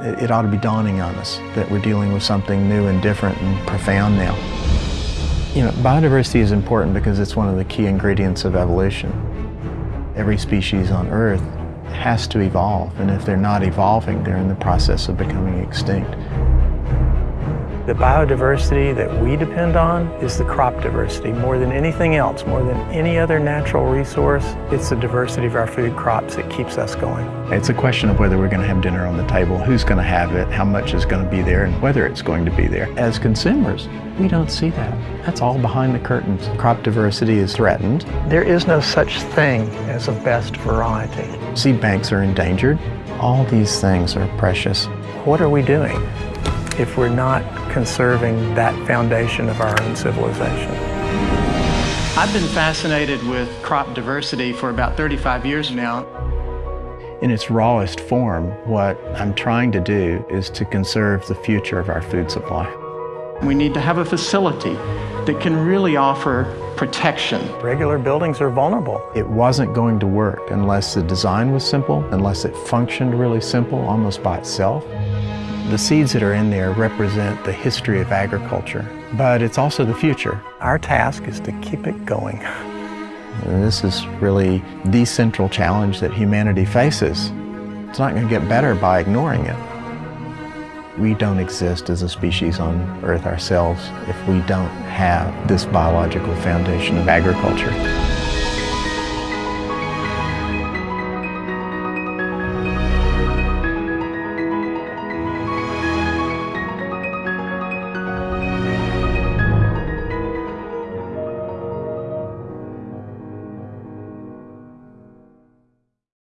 it, ought to be dawning on us that we're dealing with something new and different and profound now. You know, biodiversity is important because it's one of the key ingredients of evolution. Every species on Earth has to evolve, and if they're not evolving, they're in the process of becoming extinct. The biodiversity that we depend on is the crop diversity. More than anything else, more than any other natural resource, it's the diversity of our food crops that keeps us going. It's a question of whether we're going to have dinner on the table, who's going to have it, how much is going to be there, and whether it's going to be there. As consumers, we don't see that. That's all behind the curtains. Crop diversity is threatened. There is no such thing as a best variety. Seed banks are endangered. All these things are precious. What are we doing if we're not conserving that foundation of our own civilization. I've been fascinated with crop diversity for about 35 years now. In its rawest form, what I'm trying to do is to conserve the future of our food supply. We need to have a facility that can really offer protection. Regular buildings are vulnerable. It wasn't going to work unless the design was simple, unless it functioned really simple almost by itself. The seeds that are in there represent the history of agriculture, but it's also the future. Our task is to keep it going. This is really the central challenge that humanity faces. It's not going to get better by ignoring it. We don't exist as a species on Earth ourselves if we don't have this biological foundation of agriculture.